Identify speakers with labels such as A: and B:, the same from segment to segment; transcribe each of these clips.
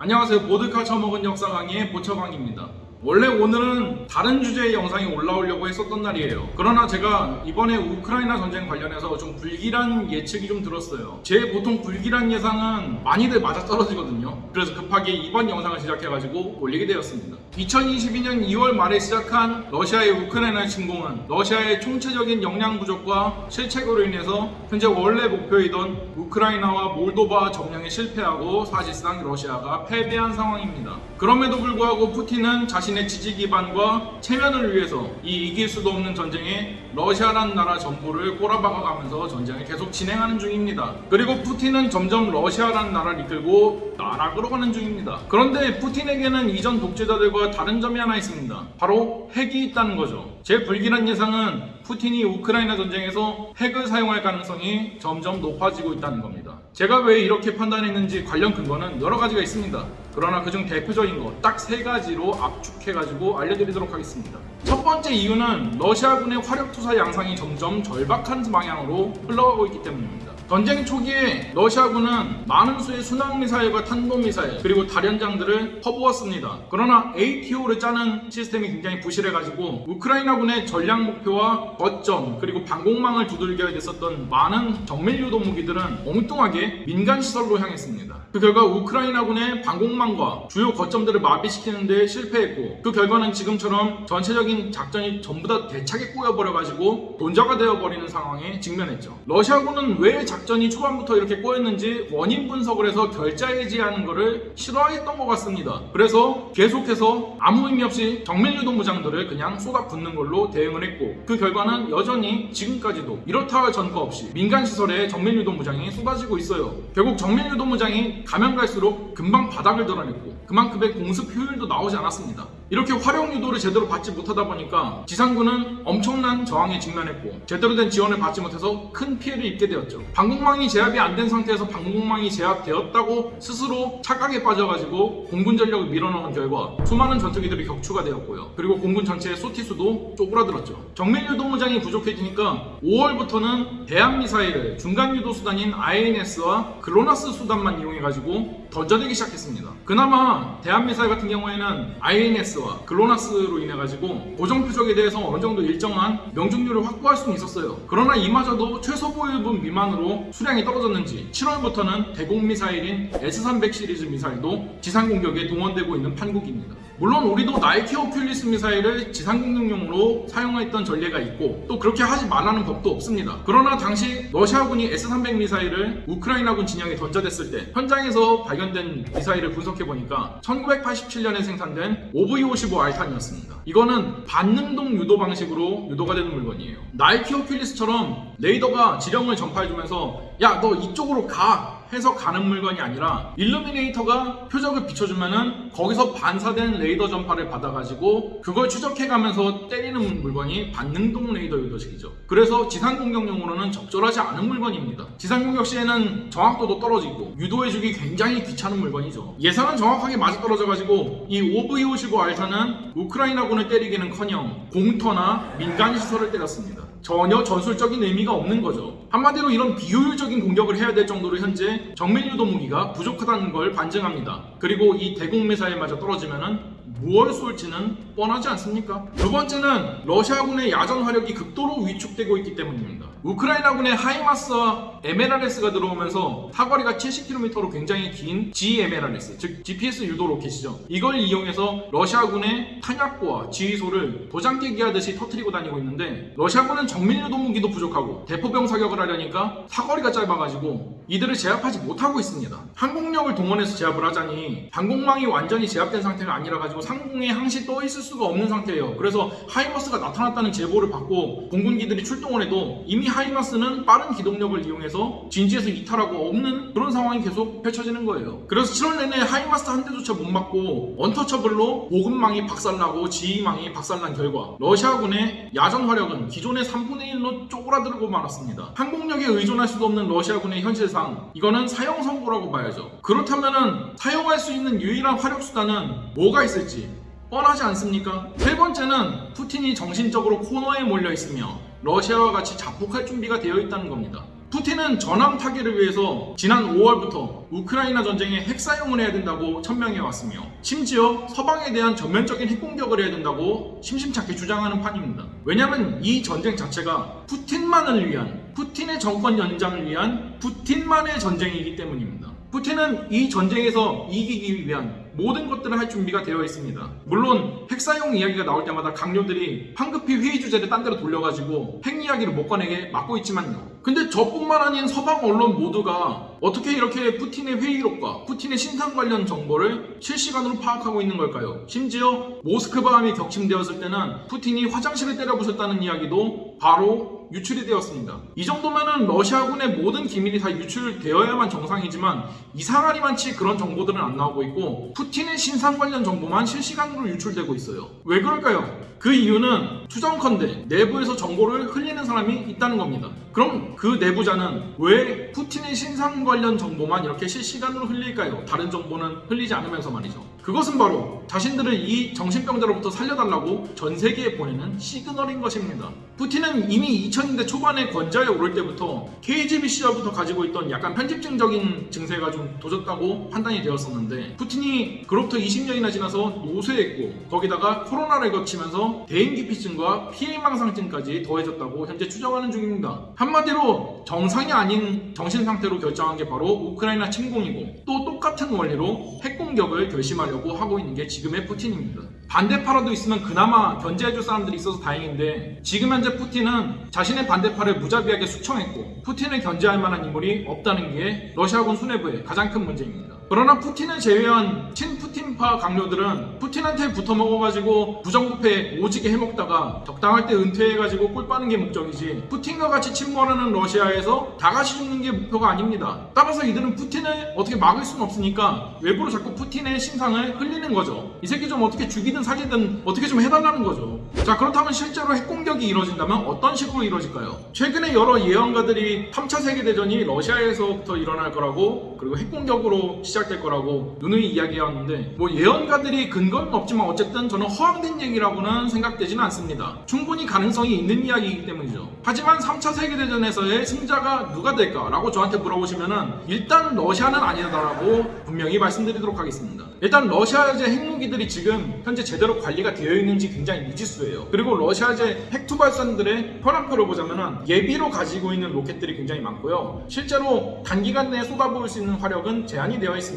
A: 안녕하세요. 보드카 처먹은 역사 강의의 보처강입니다. 원래 오늘은 다른 주제의 영상이 올라오려고 했었던 날이에요. 그러나 제가 이번에 우크라이나 전쟁 관련해서 좀 불길한 예측이 좀 들었어요. 제 보통 불길한 예상은 많이들 맞아 떨어지거든요. 그래서 급하게 이번 영상을 제작해가지고 올리게 되었습니다. 2022년 2월 말에 시작한 러시아의 우크라이나 침공은 러시아의 총체적인 역량 부족과 실책으로 인해서 현재 원래 목표이던 우크라이나와 몰도바 점령에 실패하고 사실상 러시아가 패배한 상황입니다. 그럼에도 불구하고 푸틴은 자신 의 지지 기반과 체면을 위해서 이 이길 수도 없는 전쟁에 러시아라는 나라 전부를 꼬라박아가면서 전쟁을 계속 진행하는 중입니다. 그리고 푸틴은 점점 러시아라는 나라를 이끌고 나락으로 가는 중입니다. 그런데 푸틴에게는 이전 독재자들과 다른 점이 하나 있습니다. 바로 핵이 있다는 거죠. 제 불길한 예상은 푸틴이 우크라이나 전쟁에서 핵을 사용할 가능성이 점점 높아지고 있다는 겁니다. 제가 왜 이렇게 판단했는지 관련 근거는 여러 가지가 있습니다. 그러나 그중 대표적인 거 딱 세 가지로 압축해가지고 알려드리도록 하겠습니다. 첫 번째 이유는 러시아군의 화력 투사 양상이 점점 절박한 방향으로 흘러가고 있기 때문입니다. 전쟁 초기에 러시아군은 많은 수의 순항 미사일과 탄도 미사일 그리고 다련장들을 퍼부었습니다. 그러나 ATO를 짜는 시스템이 굉장히 부실해가지고 우크라이나군의 전략 목표와 거점 그리고 방공망을 두들겨야 됐었던 많은 정밀 유도 무기들은 엉뚱하게 민간 시설로 향했습니다. 그 결과 우크라이나군의 방공망과 주요 거점들을 마비시키는 데 실패했고 그 결과는 지금처럼 전체적인 작전이 전부 다 대차게 꼬여버려가지고 돈자가 되어버리는 상황에 직면했죠. 러시아군은 왜 작 전이 초반부터 이렇게 꼬였는지 원인 분석을 해서 결자 해지하는 것을 싫어했던 것 같습니다. 그래서 계속해서 아무 의미 없이 정밀유도 무장들을 그냥 쏟아붓는 걸로 대응을 했고 그 결과는 여전히 지금까지도 이렇다 할 전과 없이 민간 시설에 정밀유도 무장이 쏟아지고 있어요. 결국 정밀유도 무장이 가면 갈수록 금방 바닥을 드러냈고 그만큼의 공습 효율도 나오지 않았습니다. 이렇게 활용 유도를 제대로 받지 못하다 보니까 지상군은 엄청난 저항에 직면했고 제대로 된 지원을 받지 못해서 큰 피해를 입게 되었죠. 방공망이 제압이 안 된 상태에서 방공망이 제압되었다고 스스로 착각에 빠져가지고 공군 전력을 밀어넣은 결과 수많은 전투기들이 격추가 되었고요. 그리고 공군 전체의 소티수도 쪼그라들었죠. 정밀 유도 무장이 부족해지니까 5월부터는 대한 미사일을 중간 유도 수단인 INS와 글로나스 수단만 이용해가지고 던져내기 시작했습니다. 그나마 대한 미사일 같은 경우에는 INS와 글로나스로 인해 가지고 고정 표적에 대해서 어느 정도 일정한 명중률을 확보할 수는 있었어요. 그러나 이마저도 최소 보유분 미만으로 수량이 떨어졌는지 7월부터는 대공 미사일인 S300 시리즈 미사일도 지상 공격에 동원되고 있는 판국입니다. 물론 우리도 나이키 허큘리스 미사일을 지상 공격용으로 사용했던 전례가 있고 또 그렇게 하지 말라는 법도 없습니다. 그러나 당시 러시아군이 S300 미사일을 우크라이나군 진영에 던져댔을 때 현장에서 발견된 미사일을 분석해 보니까 1987년에 생산된 5V-55R탄이었습니다. 이거는 반능동 유도 방식으로 유도가 되는 물건이에요. 나이키 허큘리스처럼 레이더가 지령을 전파해주면서 야 너 이쪽으로 가 해서 가는 물건이 아니라 일루미네이터가 표적을 비춰주면은 거기서 반사된 레이더 전파를 받아가지고 그걸 추적해가면서 때리는 물건이 반능동 레이더 유도식이죠. 그래서 지상 공격용으로는 적절하지 않은 물건입니다. 지상 공격 시에는 정확도도 떨어지고 유도해주기 굉장히 귀찮은 물건이죠. 예상은 정확하게 맞아 떨어져가지고 이 OV-55 알타는 우크라이나군을 때리기는커녕 공터나 민간 시설을 때렸습니다. 전혀 전술적인 의미가 없는 거죠. 한마디로 이런 비효율적인 공격을 해야 될 정도로 현재 정밀 유도 무기가 부족하다는 걸 반증합니다. 그리고 이 대공 미사일 마저 떨어지면은 무얼 쏠지는 뻔하지 않습니까? 두 번째는 러시아군의 야전 화력이 극도로 위축되고 있기 때문입니다. 우크라이나군의 하이마스와 MLRS가 들어오면서 사거리가 70km로 굉장히 긴 GMLRS, 즉 GPS 유도 로켓이죠. 이걸 이용해서 러시아군의 탄약고와 지휘소를 도장 깨기 하듯이 터트리고 다니고 있는데 러시아군은 정밀 유도 무기도 부족하고 대포병 사격을 하려니까 사거리가 짧아가지고 이들을 제압하지 못하고 있습니다. 항공력을 동원해서 제압을 하자니 방공망이 완전히 제압된 상태가 아니라 가지고 상공에 항시 떠 있을 수가 없는 상태예요. 그래서 하이마스가 나타났다는 제보를 받고 공군기들이 출동을 해도 이미 하이마스는 빠른 기동력을 이용해서 진지에서 이탈하고 없는 그런 상황이 계속 펼쳐지는 거예요. 그래서 7월 내내 하이마스 한 대조차 못 맞고 원터처블로 보급망이 박살나고 지휘망이 박살난 결과 러시아군의 야전 화력은 기존의 3분의 1로 쪼그라들고 말았습니다. 항공력에 의존할 수도 없는 러시아군의 현실상 이거는 사형 선고라고 봐야죠. 그렇다면은 사용할 수 있는 유일한 화력 수단은 뭐가 있을지 뻔하지 않습니까? 세 번째는 푸틴이 정신적으로 코너에 몰려 있으며 러시아와 같이 자폭할 준비가 되어 있다는 겁니다. 푸틴은 전황 타기를 위해서 지난 5월부터 우크라이나 전쟁에 핵 사용을 해야 된다고 천명해 왔으며 심지어 서방에 대한 전면적인 핵 공격을 해야 된다고 심심찮게 주장하는 판입니다. 왜냐하면 이 전쟁 자체가 푸틴만을 위한 푸틴의 정권 연장을 위한 푸틴만의 전쟁이기 때문입니다. 푸틴은 이 전쟁에서 이기기 위한 모든 것들을 할 준비가 되어 있습니다. 물론 핵 사용 이야기가 나올 때마다 강요들이 황급히 회의 주제를 딴 데로 돌려가지고 핵 이야기를 못 꺼내게 막고 있지만요. 근데 저뿐만 아닌 서방 언론 모두가 어떻게 이렇게 푸틴의 회의록과 푸틴의 신상 관련 정보를 실시간으로 파악하고 있는 걸까요? 심지어 모스크바함이 격침되었을 때는 푸틴이 화장실을 때려 부셨다는 이야기도 바로 유출이 되었습니다. 이 정도면은 러시아군의 모든 기밀이 다 유출되어야만 정상이지만 이상하리만치 그런 정보들은 안 나오고 있고 푸틴 의 신상 관련 정보만 실시간으로 유출되고 있어요. 왜 그럴까요? 그 이유는 추정컨대 내부에서 정보를 흘리는 사람이 있다는 겁니다. 그럼 그 내부자는 왜 푸틴의 신상 관련 정보만 이렇게 실시간으로 흘릴까요? 다른 정보는 흘리지 않으면서 말이죠. 그것은 바로 자신들을 이 정신병자로부터 살려달라고 전 세계에 보내는 시그널인 것입니다. 푸틴은 이미 2000년대 초반에 권좌에 오를 때부터 KGB 시절부터 가지고 있던 약간 편집증적인 증세가 좀 도졌다고 판단이 되었었는데 푸틴이 그로부터 20년이나 지나서 노쇠했고 거기다가 코로나를 거치면서 대인기피증과 피해망상증까지 더해졌다고 현재 추정하는 중입니다. 한마디로 정상이 아닌 정신상태로 결정한 게 바로 우크라이나 침공이고 또 똑같은 원리로 핵공격을 결심하려고 하고 있는 게 지금의 푸틴입니다. 반대파라도 있으면 그나마 견제해줄 사람들이 있어서 다행인데 지금 현재 푸틴은 자신의 반대파를 무자비하게 숙청했고 푸틴을 견제할 만한 인물이 없다는 게 러시아군 수뇌부의 가장 큰 문제입니다. 그러나 푸틴을 제외한 친푸틴파 강요들은 푸틴한테 붙어먹어가지고 부정부패 오지게 해먹다가 적당할 때 은퇴해가지고 꿀 빠는 게 목적이지 푸틴과 같이 침몰하는 러시아에서 다 같이 죽는 게 목표가 아닙니다. 따라서 이들은 푸틴을 어떻게 막을 수는 없으니까 외부로 자꾸 푸틴의 신상을 흘리는 거죠. 이 새끼 좀 어떻게 죽이든 살리든 어떻게 좀 해달라는 거죠. 자 그렇다면 실제로 핵공격이 이루어진다면 어떤 식으로 이루어질까요? 최근에 여러 예언가들이 3차 세계대전이 러시아에서부터 일어날 거라고 그리고 핵공격으로 시작 될 거라고 누누이 이야기해왔는데 뭐 예언가들이 근거는 없지만 어쨌든 저는 허황된 얘기라고는 생각되지는 않습니다. 충분히 가능성이 있는 이야기이기 때문이죠. 하지만 3차 세계대전에서의 승자가 누가 될까라고 저한테 물어보시면은 일단 러시아는 아니다라고 분명히 말씀드리도록 하겠습니다. 일단 러시아제 핵무기들이 지금 현재 제대로 관리가 되어 있는지 굉장히 미지수예요. 그리고 러시아제 핵투발선들의 혈안표를 보자면은 예비로 가지고 있는 로켓들이 굉장히 많고요. 실제로 단기간 내에 쏟아부을 수 있는 화력은 제한이 되어 있습니다.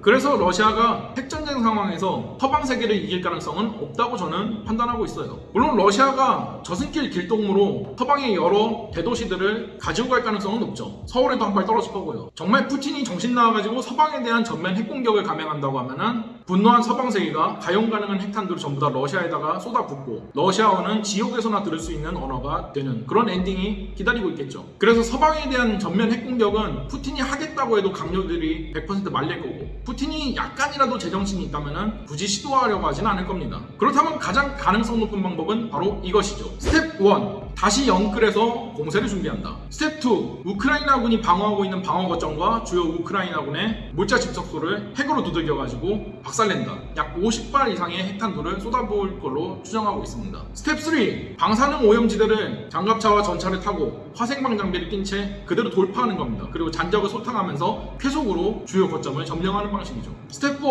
A: 그래서 러시아가 핵전쟁 상황에서 서방 세계를 이길 가능성은 없다고 저는 판단하고 있어요. 물론 러시아가 저승길 길동무로 서방의 여러 대도시들을 가지고 갈 가능성은 높죠. 서울에도 한 발 떨어질 거고요. 정말 푸틴이 정신 나와가지고 서방에 대한 전면 핵공격을 감행한다고 하면은 분노한 서방 세계가 가용 가능한 핵탄두를 전부 다 러시아에다가 쏟아붓고 러시아어는 지옥에서나 들을 수 있는 언어가 되는 그런 엔딩이 기다리고 있겠죠. 그래서 서방에 대한 전면 핵공격은 푸틴이 하겠다고 해도 각료들이 100% 말릴 거고 푸틴이 약간이라도 제정신이 있다면 굳이 시도하려고 하진 않을 겁니다. 그렇다면 가장 가능성 높은 방법은 바로 이것이죠. 스텝 1. 다시 영끌해서 공세를 준비한다. 스텝 2. 우크라이나군이 방어하고 있는 방어 거점과 주요 우크라이나군의 물자 집적소를 핵으로 두들겨가지고 박살낸다. 약 50발 이상의 핵탄두를 쏟아부을 걸로 추정하고 있습니다. 스텝 3. 방사능 오염지대를 장갑차와 전차를 타고 화생방 장비를 낀 채 그대로 돌파하는 겁니다. 그리고 잔적을 소탕하면서 쾌속으로 주요 거점을 점령하는 방식이죠. 스텝 4.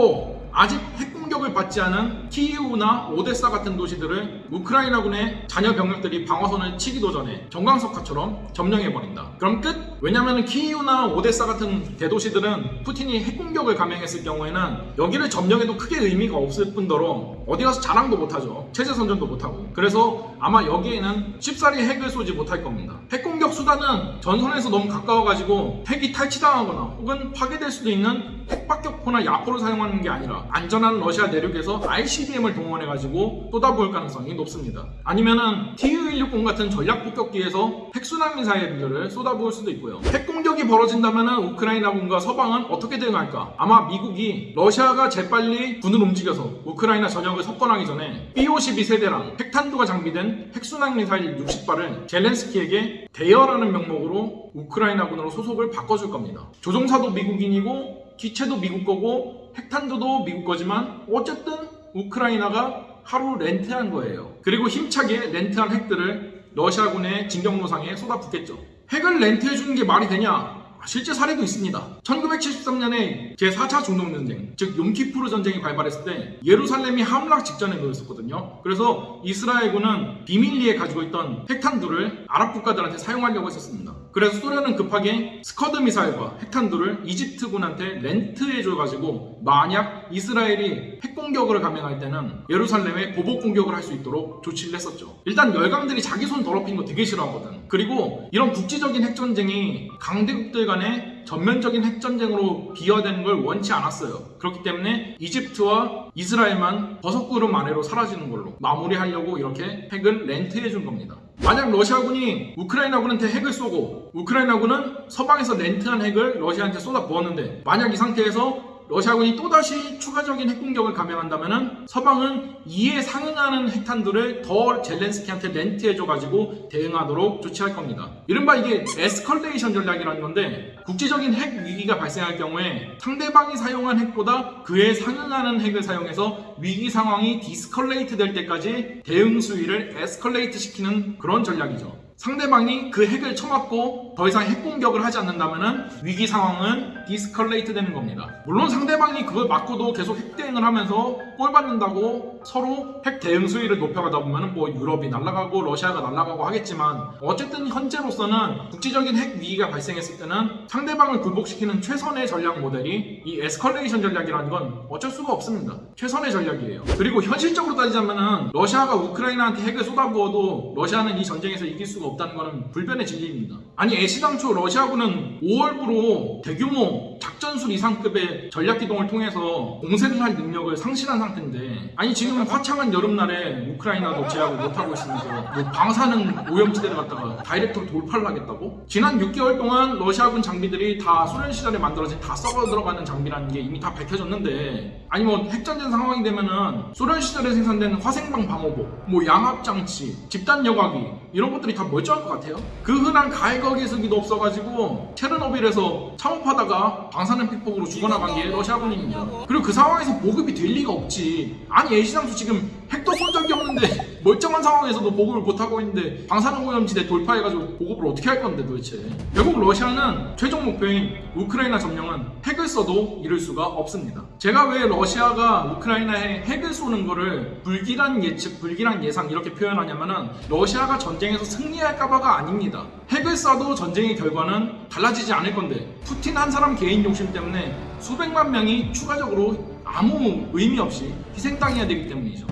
A: 아직 핵 공격을 받지 않은 키이우나 오데사 같은 도시들을 우크라이나군의 잔여 병력들이 방어선을 치기도 전에 전광석화처럼 점령해버린다. 그럼 끝? 왜냐면 키이우나 오데사 같은 대도시들은 푸틴이 핵공격을 감행했을 경우에는 여기를 점령해도 크게 의미가 없을 뿐더러 어디 가서 자랑도 못하죠. 체제 선전도 못하고. 그래서 아마 여기에는 쉽사리 핵을 쏘지 못할 겁니다. 핵공격 수단은 전선에서 너무 가까워가지고 핵이 탈취당하거나 혹은 파괴될 수도 있는 핵박격포나 야포를 사용하는 게 아니라 안전한 러시아 내륙에서 ICBM을 동원해가지고 쏟아부을 가능성이 높습니다. 아니면은 TU-160 같은 전략 폭격기에서 핵순환 미사일들을 쏟아부을 수도 있고요. 핵 공격이 벌어진다면은 우크라이나군과 서방은 어떻게 대응할까? 아마 미국이 러시아가 재빨리 군을 움직여서 우크라이나 전역을 석권하기 전에 B-52 세대랑 핵탄두가 장비된 핵순항 미사일 60발을 젤렌스키에게 대여라는 명목으로 우크라이나군으로 소속을 바꿔줄 겁니다. 조종사도 미국인이고 기체도 미국 거고 핵탄두도 미국 거지만 어쨌든 우크라이나가 하루 렌트한 거예요. 그리고 힘차게 렌트한 핵들을 러시아군의 진격로상에 쏟아붓겠죠. 핵을 렌트해주는 게 말이 되냐? 실제 사례도 있습니다. 1973년에 제4차 중동전쟁, 즉 욤키푸르 전쟁이 발발했을 때 예루살렘이 함락 직전에 놓였었거든요. 그래서 이스라엘군은 비밀리에 가지고 있던 핵탄두를 아랍 국가들한테 사용하려고 했었습니다. 그래서 소련은 급하게 스커드 미사일과 핵탄두를 이집트군한테 렌트해줘가지고 만약 이스라엘이 핵공격을 감행할 때는 예루살렘에 보복 공격을 할 수 있도록 조치를 했었죠. 일단 열강들이 자기 손 더럽힌 거 되게 싫어하거든. 그리고 이런 국지적인 핵전쟁이 강대국들 간의 전면적인 핵전쟁으로 비화되는 걸 원치 않았어요. 그렇기 때문에 이집트와 이스라엘만 버섯구름 아래로 사라지는 걸로 마무리하려고 이렇게 핵을 렌트해 준 겁니다. 만약 러시아군이 우크라이나군한테 핵을 쏘고 우크라이나군은 서방에서 렌트한 핵을 러시아한테 쏟아 부었는데 만약 이 상태에서 러시아군이 또다시 추가적인 핵공격을 감행한다면 서방은 이에 상응하는 핵탄두를 더 젤렌스키한테 렌트해줘가지고 대응하도록 조치할 겁니다. 이른바 이게 에스컬레이션 전략이라는 건데 국제적인 핵 위기가 발생할 경우에 상대방이 사용한 핵보다 그에 상응하는 핵을 사용해서 위기 상황이 de-escalate 될 때까지 대응 수위를 escalate 시키는 그런 전략이죠. 상대방이 그 핵을 쳐맞고 더 이상 핵 공격을 하지 않는다면 위기 상황은 de-escalate 되는 겁니다. 물론 상대방이 그걸 맞고도 계속 핵 대응을 하면서 꼴 받는다고 서로 핵 대응 수위를 높여가다 보면 뭐 유럽이 날아가고 러시아가 날아가고 하겠지만 어쨌든 현재로서는 국제적인 핵 위기가 발생했을 때는 상대방을 굴복시키는 최선의 전략 모델이 이 escalation 전략이라는 건 어쩔 수가 없습니다. 최선의 전략이에요. 그리고 현실적으로 따지자면은 러시아가 우크라이나한테 핵을 쏟아부어도 러시아는 이 전쟁에서 이길 수가 없다는 것은 불변의 진리입니다. 아니 애시당초 러시아군은 5월부로 대규모 작전술 이상급의 전략기동을 통해서 공세를 할 능력을 상실한 상태인데 아니 지금 화창한 여름날에 우크라이나도 제압을 못하고 있으면서 뭐 방사능 오염지대를 갖다가 다이렉트로 돌파를 하겠다고? 지난 6개월 동안 러시아군 장비들이 다 소련 시절에 만들어진 다 썩어 들어가는 장비라는 게 이미 다 밝혀졌는데 아니 뭐 핵전쟁 상황이 되면은 소련 시절에 생산된 화생방 방호복 뭐 양압장치 집단 여과기 이런 것들이 다 멀쩡할 것 같아요. 그 흔한 가해거기수기도 없어가지고 체르노빌에서 창업하다가 방사능 픽폭으로 죽어나간 게 러시아군입니다. 그리고 그 상황에서 보급이 될 리가 없지. 아니 애시장수 지금 핵도 쏜 적이 없는데 멀쩡한 상황에서도 보급을 못 하고 있는데 방사능 오염지대 돌파해가지고 보급을 어떻게 할 건데 도대체? 결국 러시아는 최종 목표인 우크라이나 점령은 핵을 써도 이룰 수가 없습니다. 제가 왜 러시아가 우크라이나에 핵을 쏘는 거를 불길한 예측, 불길한 예상 이렇게 표현하냐면은 러시아가 전쟁에서 승리할까봐가 아닙니다. 핵을 쏴도 전쟁의 결과는 달라지지 않을 건데 푸틴 한 사람 개인 욕심 때문에 수백만 명이 추가적으로 아무 의미 없이 희생당해야 되기 때문이죠.